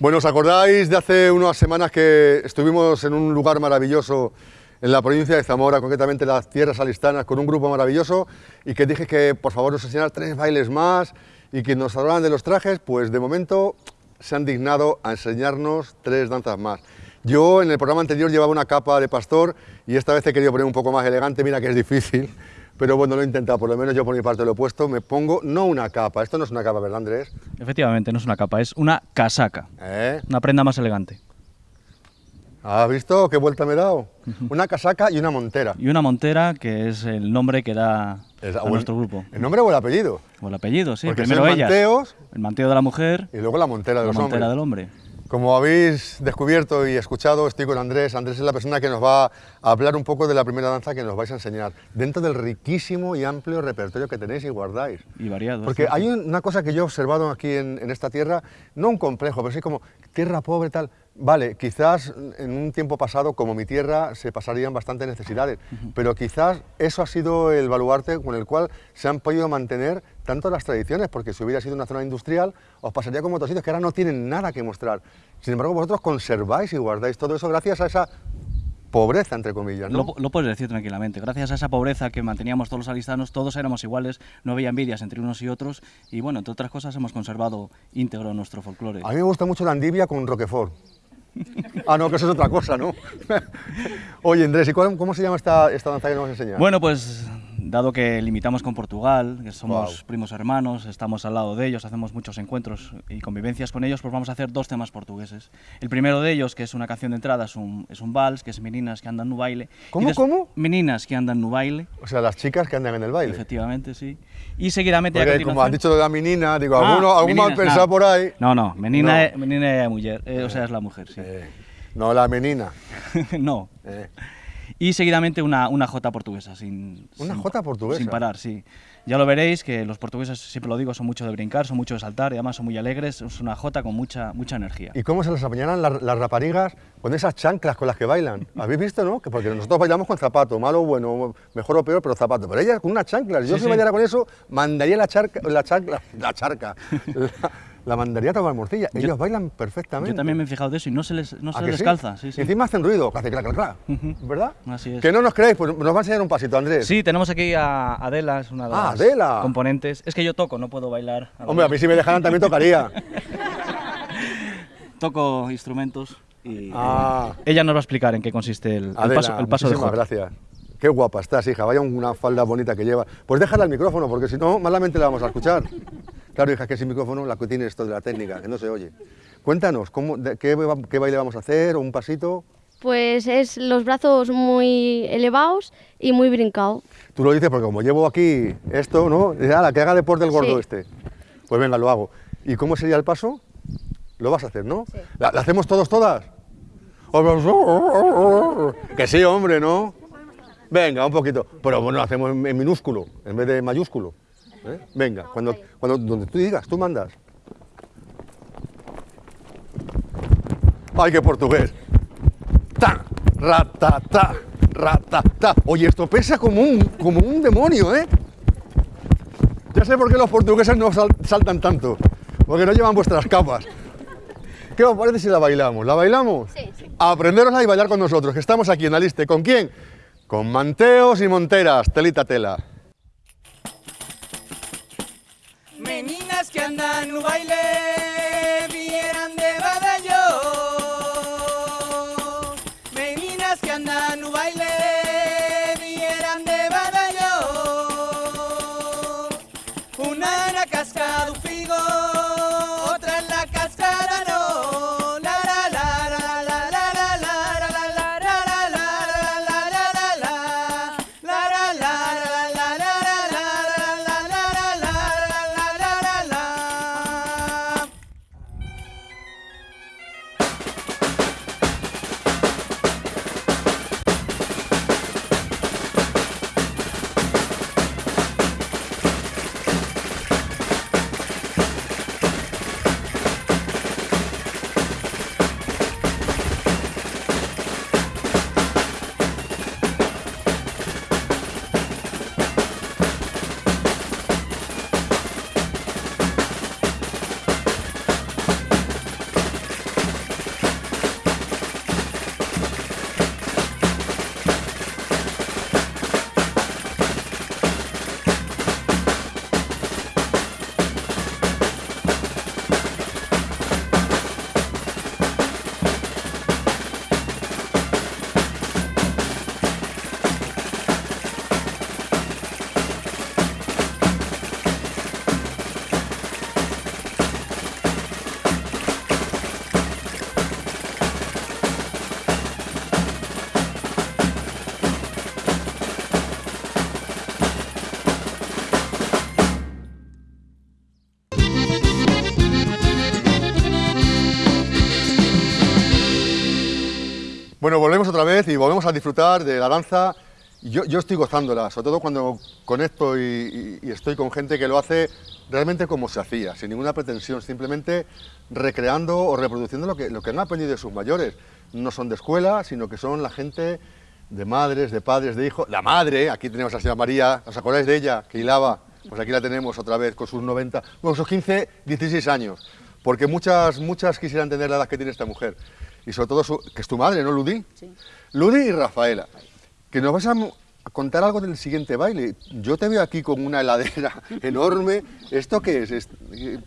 Bueno, ¿os acordáis de hace unas semanas que estuvimos en un lugar maravilloso en la provincia de Zamora, concretamente las tierras alistanas, con un grupo maravilloso y que dije que por favor nos enseñara tres bailes más y que nos hablaran de los trajes? Pues de momento se han dignado a enseñarnos tres danzas más. Yo en el programa anterior llevaba una capa de pastor y esta vez he querido poner un poco más elegante, mira que es difícil, pero bueno, lo he intentado, por lo menos yo por mi parte lo he puesto, me pongo, no una capa, esto no es una capa, ¿verdad Andrés? Efectivamente, no es una capa, es una casaca, ¿Eh? una prenda más elegante. ¿Has visto qué vuelta me he dado? Una casaca y una montera. Y una montera, que es el nombre que da Es- a el- nuestro grupo. ¿El nombre o el apellido? O el apellido, sí. Porque Primero son ellas. El manteo de la mujer, y luego la montera de la los montera hombres. del hombre. Como habéis descubierto y escuchado, estoy con Andrés. Andrés es la persona que nos va a hablar un poco de la primera danza que nos vais a enseñar, dentro del riquísimo y amplio repertorio que tenéis y guardáis. Y variado. Porque hay un- una cosa que yo he observado aquí en, en esta tierra, no un complejo, pero sí como tierra pobre tal. Vale, quizás en un tiempo pasado, como mi tierra, se pasarían bastantes necesidades, pero quizás eso ha sido el baluarte con el cual se han podido mantener tanto las tradiciones, porque si hubiera sido una zona industrial, os pasaría como otros sitios que ahora no tienen nada que mostrar. Sin embargo, vosotros conserváis y guardáis todo eso gracias a esa pobreza, entre comillas, ¿no? Lo, lo puedes decir tranquilamente. Gracias a esa pobreza que manteníamos todos los alistanos, todos éramos iguales, no había envidias entre unos y otros y bueno, entre otras cosas hemos conservado íntegro nuestro folclore. A mí me gusta mucho la andivia con Roquefort. Ah, no, que eso es otra cosa, ¿no? Oye, Andrés, ¿y cuál- cómo se llama esta, esta danza que nos vas a enseñar? Bueno, pues dado que limitamos con Portugal, que somos Guau. primos hermanos, estamos al lado de ellos, hacemos muchos encuentros y convivencias con ellos, pues vamos a hacer dos temas portugueses. El primero de ellos, que es una canción de entrada, es un, es un vals, que es Meninas que andan no baile. ¿Cómo, des- cómo? Meninas que andan no baile, O sea, las chicas que andan en el baile. efectivamente, sí. Y seguidamente a Porque como has continuación- dicho de la menina, digo, Ah, alguno, algún mal pensado no. por ahí. No, no, menina, No. Es, menina es mujer, eh, o sea, es la mujer, sí. Eh, no, la menina. no. Y seguidamente una, una jota portuguesa, sin... ¿Una sin- jota portuguesa? Sin parar, sí. Ya lo veréis, que los portugueses, siempre lo digo, son mucho de brincar, son mucho de saltar y además son muy alegres, es una jota con mucha, mucha energía. ¿Y cómo se las apañarán las, las raparigas con esas chanclas con las que bailan? ¿Habéis visto, no? Que porque nosotros bailamos con zapato, malo o bueno, mejor o peor, pero zapato. Pero ellas con unas chanclas. Yo Sí, si sí. bailara con eso, mandaría la charca, la chancla, la charca, la, la mandaría a tomar morcilla. Ellos bailan perfectamente. Yo también me he fijado de eso y no se les, no ¿A se les sí? calza. Sí, Y sí. encima hacen ruido, clac, clac, clac, clac. ¿verdad? Así es. Que no nos creéis, pues nos va a enseñar un pasito, Andrés. Sí, tenemos aquí a Adela, es una de Ah, las Adela. componentes. Es que yo toco, no puedo bailar. Hombre, a mí si me dejaran también tocaría. Toco instrumentos y Ah. ella nos va a explicar en qué consiste el, el Adela, paso, el paso de gracias. Qué guapa estás, hija. Vaya una falda bonita que lleva. Pues déjala al micrófono, porque si no, malamente la vamos a escuchar. Claro, hija, que sin micrófono la que tiene esto de la técnica, que no se oye. Cuéntanos, ¿cómo, de- qué, qué baile vamos a hacer? ¿O un pasito? Pues es los brazos muy elevados y muy brincado. Tú lo dices porque como llevo aquí esto, ¿no? Dice, "Ala, que haga deporte el gordo Sí. este. Pues venga, lo hago. ¿Y cómo sería el paso? Lo vas a hacer, ¿no? Sí. ¿La, la hacemos todos, todas? Que sí, hombre, ¿no? Venga, un poquito. Pero bueno, lo hacemos en minúsculo, en vez de mayúsculo. ¿Eh? Venga, cuando, cuando donde tú digas, tú mandas. ¡Ay, qué portugués! ¡Ta! ¡Ratata! ¡Ratata! Oye, esto pesa como un, como un demonio, ¿eh? Ya sé por qué los portugueses no sal- saltan tanto. Porque no llevan vuestras capas. ¿Qué os parece si la bailamos? ¿La bailamos? Sí, sí. Aprenderosla y bailar con nosotros, que estamos aquí en la lista. ¿Con quién? Con manteos y monteras, telita tela. نان ويلي Bueno, volvemos otra vez y volvemos a disfrutar de la danza. Yo, yo estoy gozándola, sobre todo cuando conecto y, y- estoy con gente que lo hace realmente como se hacía, sin ninguna pretensión, simplemente recreando o reproduciendo lo que, lo que han aprendido de sus mayores. No son de escuela, sino que son la gente de madres, de padres, de hijos. La madre, aquí tenemos a la señora María, ¿os acordáis de ella? Que hilaba. Pues aquí la tenemos otra vez con sus 90, bueno, sus 15, 16 años. Porque muchas, muchas quisieran tener la edad que tiene esta mujer. Y sobre todo, su- que es tu madre, ¿no, Ludi? Sí. Ludi y Rafaela. Que nos vas a contar algo del siguiente baile. Yo te veo aquí con una heladera enorme. ¿Esto qué es?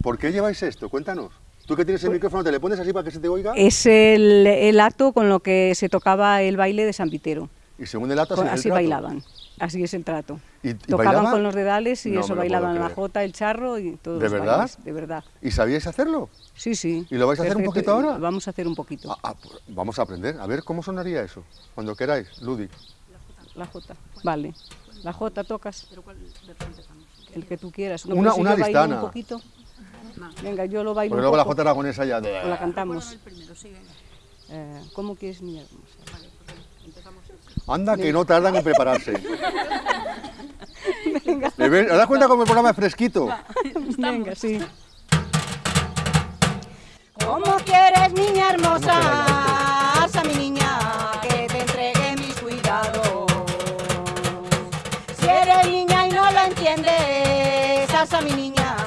¿Por qué lleváis esto? Cuéntanos. Tú que tienes el micrófono, ¿te le pones así para que se te oiga? Es el, el acto con lo que se tocaba el baile de San Vitero. Y según el acto, así el bailaban. Así es el trato. ¿Y- y Tocaban bailaban? con los dedales y No eso bailaban la jota, el charro y todos ¿De verdad? bailes, de verdad. ¿Y sabíais hacerlo? Sí, sí. ¿Y lo vais a hacer un poquito ahora? Vamos a hacer un poquito. Ah, ah, pues vamos a aprender. A ver cómo sonaría eso. Cuando queráis, Ludi. La jota. Vale. La jota tocas. El que tú quieras. No, Una- pero si una listana. un poquito. Venga, yo lo bailo Porque un luego la jota aragonesa ya... de- O la cantamos. Eh, ¿Cómo quieres mi hermosa? Anda, que no tardan en prepararse. ¿Me ves? ¿Os das cuenta cómo el programa es fresquito? Venga, sí. ¿Cómo quieres, niña hermosa? Asa mi niña, que te entregue mis cuidados. Si eres niña y no lo entiendes, asa mi niña,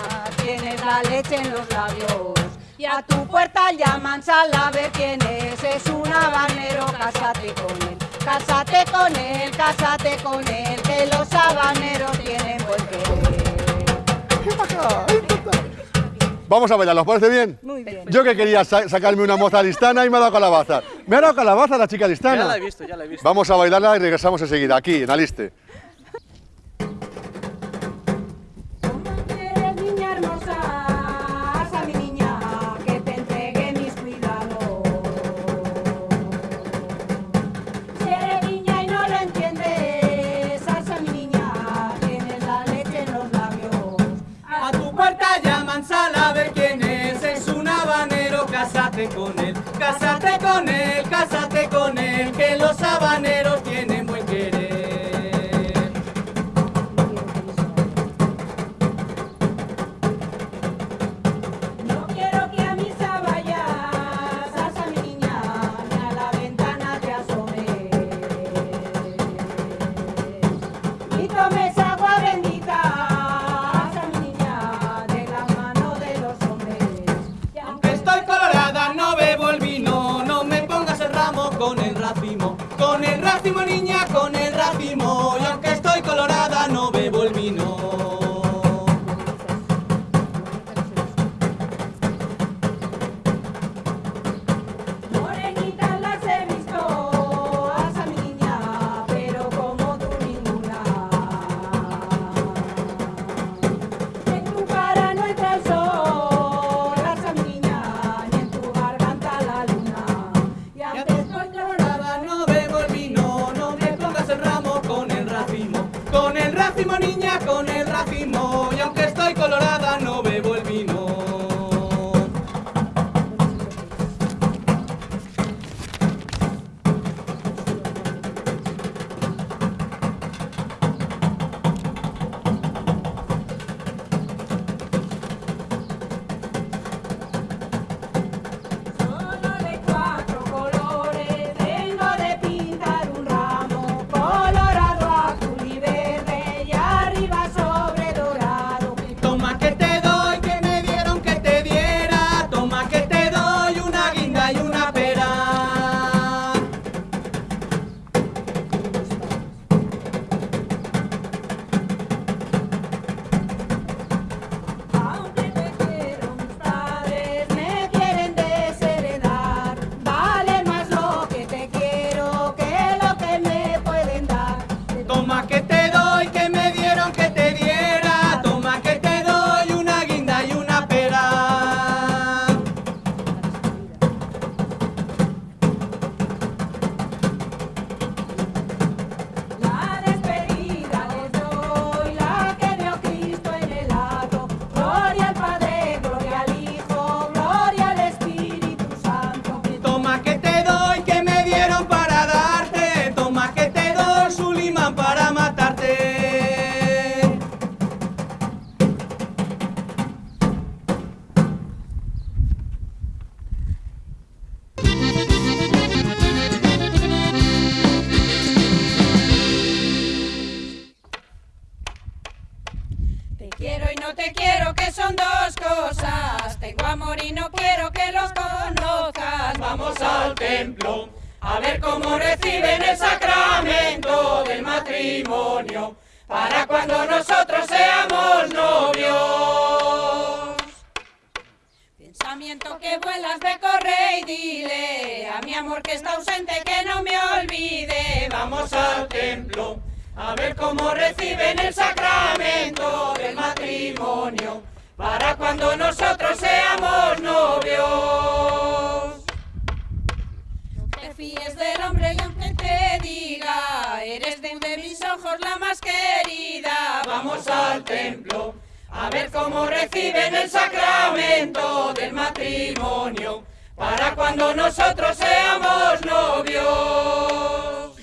tienes la leche en los labios. Y a tu puerta llaman sal a ver quién es, es un habanero, cásate con él. Cásate con él, cásate con él, que los habaneros tienen buen. Vamos a bailar, ¿os parece bien? Muy bien. Yo que quería sa- sacarme una moza listana y me ha dado calabaza. Me ha dado calabaza la chica listana. Ya la he visto, ya la he visto. Vamos a bailarla y regresamos enseguida, aquí, en Aliste. Con él, cásate que vuelas de corre y dile a mi amor que está ausente que no me olvide. Vamos al templo a ver cómo reciben el sacramento del matrimonio para cuando nosotros seamos novios. No te fíes del hombre y aunque te diga, eres de mis ojos la más querida. Vamos al templo a ver cómo reciben el sacramento del matrimonio, para cuando nosotros seamos novios.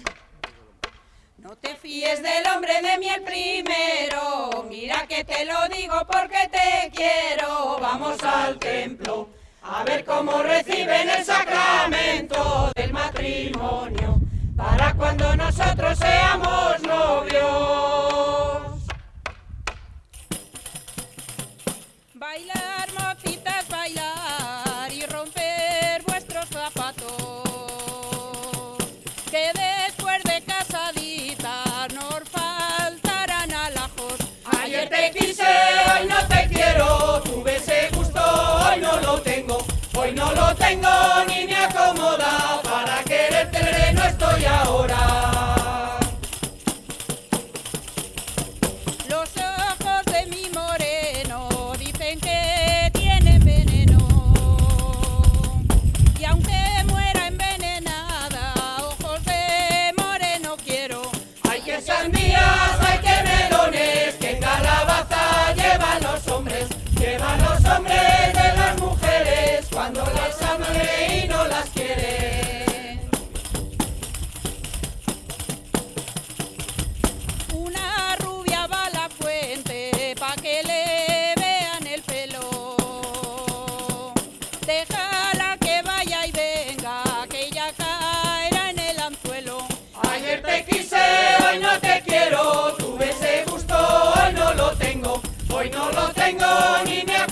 No te fíes del hombre de miel primero, mira que te lo digo porque te quiero, vamos al templo. A ver cómo reciben el sacramento del matrimonio, para cuando nosotros seamos novios. No lo tengo ni me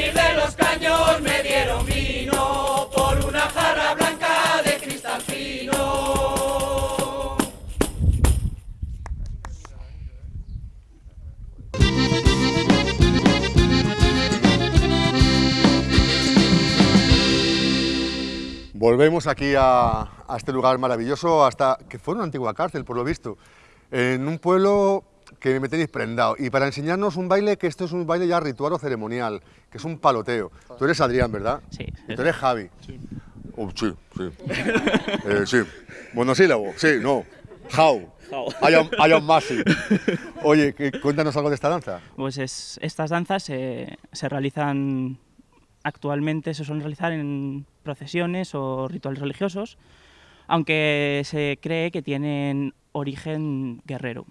De los caños me dieron vino por una jarra blanca de cristal fino. Volvemos aquí a este lugar maravilloso, hasta que fue una antigua cárcel, por lo visto, en un pueblo que me tenéis prendado. Y para enseñarnos un baile, que esto es un baile ya ritual o ceremonial, que es un paloteo. Tú eres Adrián, ¿verdad? Sí. Tú eres Javi. Sí. Oh, sí, sí. Eh, sí. Monosílabo, sí, no. How. How. I am, I Oye, cuéntanos algo de esta danza. Pues es, estas danzas se, se realizan actualmente, se suelen realizar en procesiones o rituales religiosos, aunque se cree que tienen origen guerrero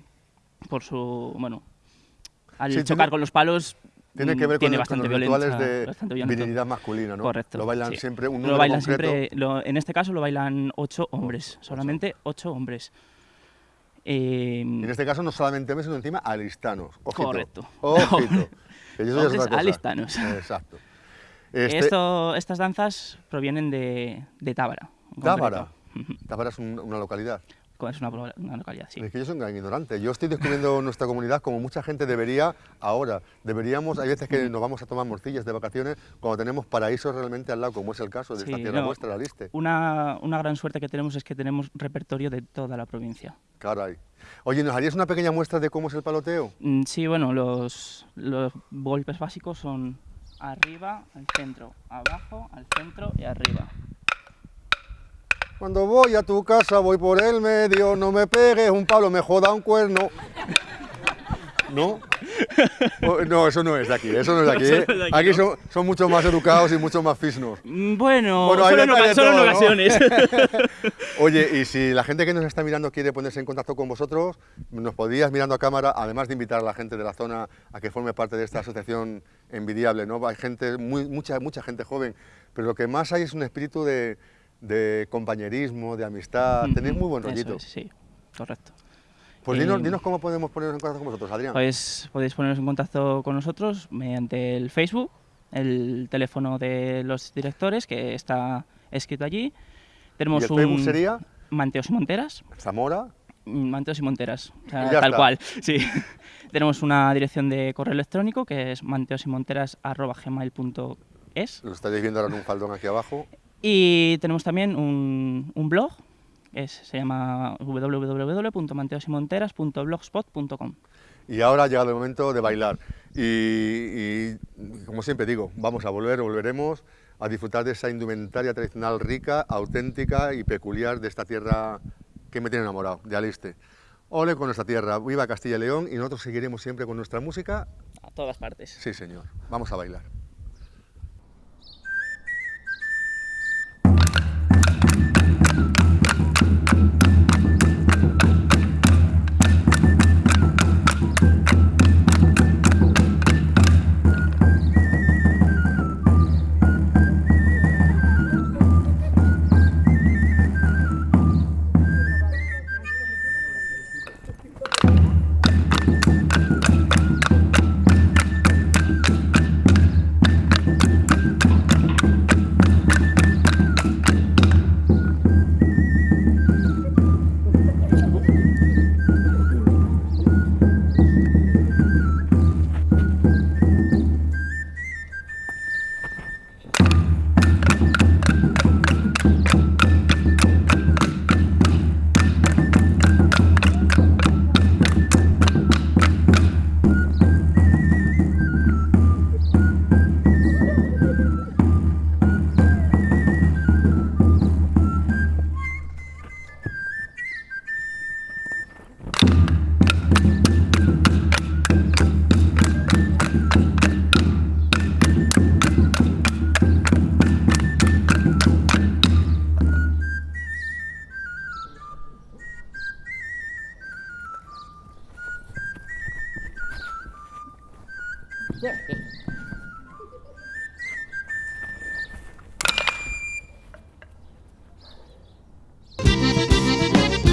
por su, bueno, al Sí, chocar tiene- con los palos Tiene que mm, ver con, tiene con bastante los rituales de bastante virilidad masculina, ¿no? Correcto. Lo bailan sí. siempre un Lo número bailan concreto. siempre, lo- en este caso lo bailan ocho hombres, solamente ocho hombres. Eh, En este caso no solamente hombres, sino encima alistanos. Ojito. Correcto. Ojito. Que eso ya es Hombres otra cosa. alistanos. Exacto. Este, Esto, estas danzas provienen de, de Tábara. Tábara. Tábara es un- una localidad. Es una, una localidad, sí. Es que yo soy un gran ignorante. Yo estoy descubriendo nuestra comunidad como mucha gente debería ahora. Deberíamos, hay veces que nos vamos a tomar morcillas de vacaciones cuando tenemos paraísos realmente al lado, como es el caso de esta Sí, tierra no. vuestra, la Liste. Una, una gran suerte que tenemos es que tenemos repertorio de toda la provincia. Caray. Oye, ¿nos harías una pequeña muestra de cómo es el paloteo? Mm, Sí, bueno, los, los golpes básicos son arriba, al centro, abajo, al centro y arriba. Cuando voy a tu casa voy por el medio, no me pegues un palo, me joda un cuerno. ¿No? Oh, No, eso no es de aquí, eso no es de aquí. ¿eh? no es de aquí, Aquí ¿no? son, son mucho más educados y mucho más fisnos. Mm, Bueno, solo, en, ocasiones. Oye, y si la gente que nos está mirando quiere ponerse en contacto con vosotros, nos podrías mirando a cámara, además de invitar a la gente de la zona a que forme parte de esta asociación envidiable, ¿no? Hay gente, muy, mucha, mucha gente joven, pero lo que más hay es un espíritu de, de compañerismo, de amistad, tenéis muy buen rollito. es, sí, correcto. Pues dinos, dinos cómo podemos ponernos en contacto con vosotros, Adrián. Pues podéis poneros en contacto con nosotros mediante el Facebook, el teléfono de los directores que está escrito allí. Tenemos ¿Y el un Facebook sería? Manteos y Monteras. Zamora. mm, Manteos y Monteras, o sea, Y ya tal está. cual. Sí. Tenemos una dirección de correo electrónico que es manteosymonteras@gmail.es Lo estáis viendo ahora en un faldón aquí abajo. Y tenemos también un, un blog que es- se llama www.manteosymonteras.blogspot.com. Y ahora ha llegado el momento de bailar. Y, y, como siempre digo, vamos a volver, volveremos a disfrutar de esa indumentaria tradicional rica, auténtica y peculiar de esta tierra que me tiene enamorado, de Aliste. Ole con nuestra tierra, viva Castilla y León y nosotros seguiremos siempre con nuestra música. A todas partes. Sí, señor. Vamos a bailar.